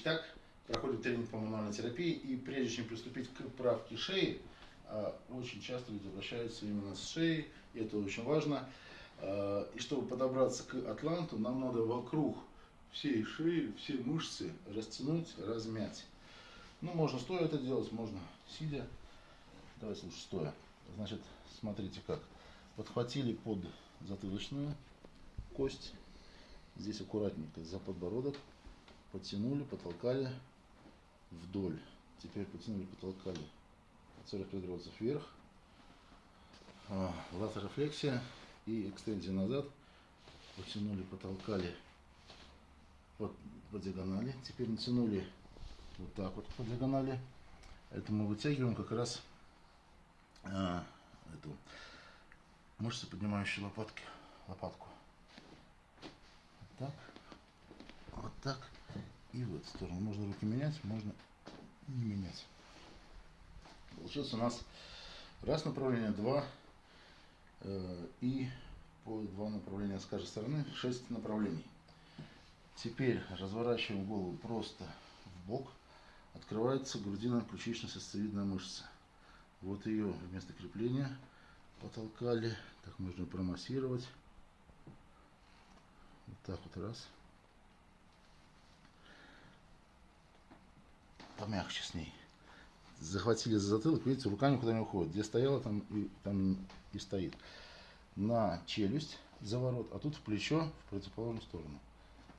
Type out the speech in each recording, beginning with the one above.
Итак, проходит тренинг по мануальной терапии, и прежде чем приступить к правке шеи, а, очень часто люди обращаются именно с шеей, и это очень важно. А, и чтобы подобраться к атланту, нам надо вокруг всей шеи, все мышцы растянуть, размять. Ну, можно стоя это делать, можно сидя. Давайте лучше стоя. Значит, смотрите как. Подхватили под затылочную кость. Здесь аккуратненько за подбородок. Подтянули, потолкали вдоль. Теперь потянули, потолкали 45 градусов вверх. А, латерофлексия и экстензия назад. Потянули, потолкали по, по диагонали. Теперь натянули вот так вот по диагонали. Это мы вытягиваем как раз а, эту мышцу, поднимающую лопатки, лопатку. Вот так, вот так и в эту сторону. Можно руки менять, можно не менять. Получилось у нас раз направление, два э, и по два направления с каждой стороны, шесть направлений. Теперь разворачиваем голову просто в бок. Открывается грудино-ключично-сосцевидная мышца. Вот ее вместо крепления потолкали. Так можно промассировать. Вот так вот раз. Помягче с ней. Захватили за затылок, видите, руками куда не уходит. Где стояла, там и, там и стоит. На челюсть заворот, а тут в плечо в противоположную сторону.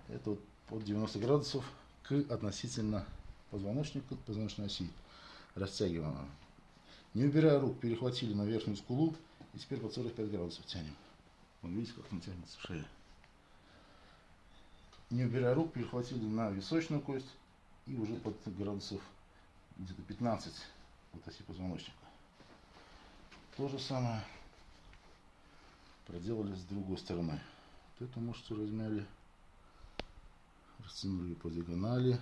Это вот под 90 градусов к относительно позвоночника, позвоночной оси. Растягиваем. Не убирая рук, перехватили на верхнюю скулу и теперь под 45 градусов тянем. Вон видите, как там тянется шея. Не убирая рук, перехватили на височную кость и уже под градусов где-то 15 от оси позвоночника. То же самое проделали с другой стороны. Вот эту мышцу размяли, растянули по диагонали,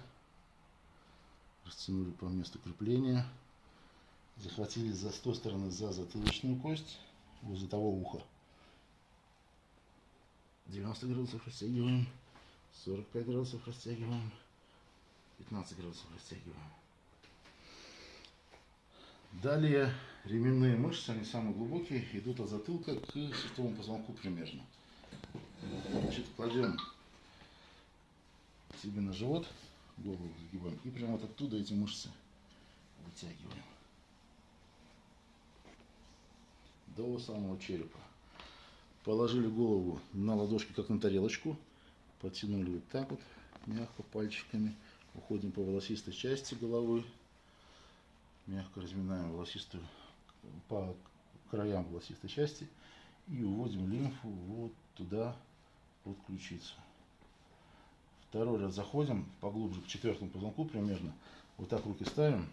растянули по месту крепления, захватили за с той стороны за затылочную кость, возле того уха. 90 градусов растягиваем, 45 градусов растягиваем, 15 градусов растягиваем. Далее ременные мышцы, они самые глубокие, идут от затылка к шестому позвонку примерно. Значит, кладем себе на живот, голову загибаем, и прямо вот оттуда эти мышцы вытягиваем. До самого черепа. Положили голову на ладошки, как на тарелочку. Потянули вот так вот, мягко пальчиками. Уходим по волосистой части головы. Мягко разминаем волосистую по краям волосистой части. И уводим лимфу вот туда, под ключицу. Второй раз заходим поглубже к четвертому позвонку примерно. Вот так руки ставим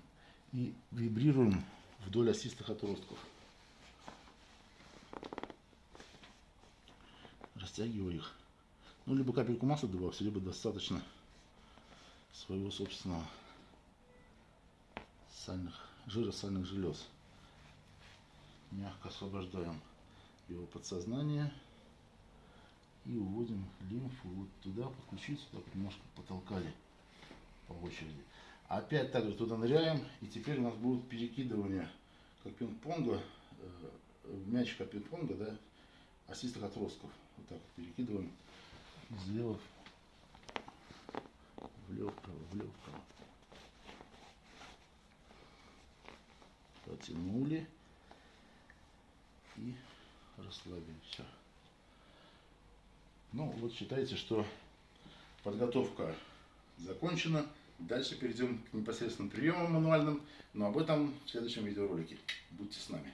и вибрируем вдоль осистых отростков. Растягиваю их. Ну, либо капельку масла добавьте, либо достаточно своего собственного сальных, жира сальных желез. Мягко освобождаем его подсознание и уводим лимфу вот туда, под ключицу, так немножко потолкали по очереди. Опять также туда ныряем, и теперь у нас будут перекидывания, как пинг-понга, э, мячика пинг-понга, да, осистых отростков. Вот так вот перекидываем слева влево, вправо, влево, вправо. Потянули и расслабили. Все. Ну, вот считайте, что подготовка закончена. Дальше перейдем к непосредственным приемам мануальным, но об этом в следующем видеоролике. Будьте с нами.